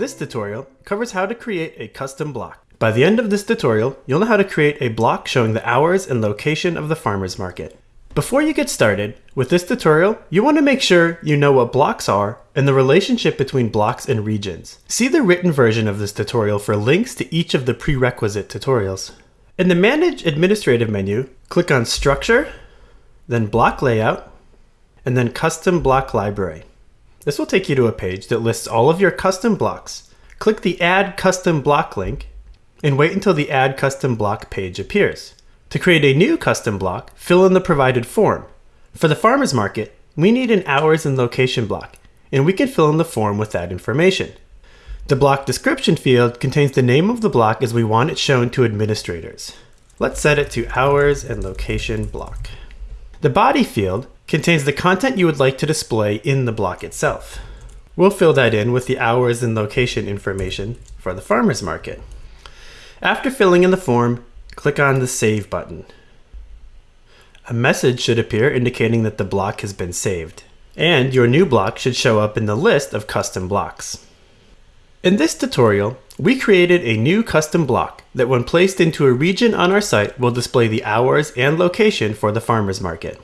This tutorial covers how to create a custom block. By the end of this tutorial, you'll know how to create a block showing the hours and location of the farmer's market. Before you get started, with this tutorial, you want to make sure you know what blocks are and the relationship between blocks and regions. See the written version of this tutorial for links to each of the prerequisite tutorials. In the Manage Administrative menu, click on Structure, then Block Layout, and then Custom Block Library. This will take you to a page that lists all of your custom blocks. Click the Add Custom Block link and wait until the Add Custom Block page appears. To create a new custom block, fill in the provided form. For the farmer's market, we need an hours and location block, and we can fill in the form with that information. The block description field contains the name of the block as we want it shown to administrators. Let's set it to hours and location block. The body field contains the content you would like to display in the block itself. We'll fill that in with the hours and location information for the farmer's market. After filling in the form, click on the Save button. A message should appear indicating that the block has been saved, and your new block should show up in the list of custom blocks. In this tutorial, we created a new custom block that when placed into a region on our site will display the hours and location for the farmer's market.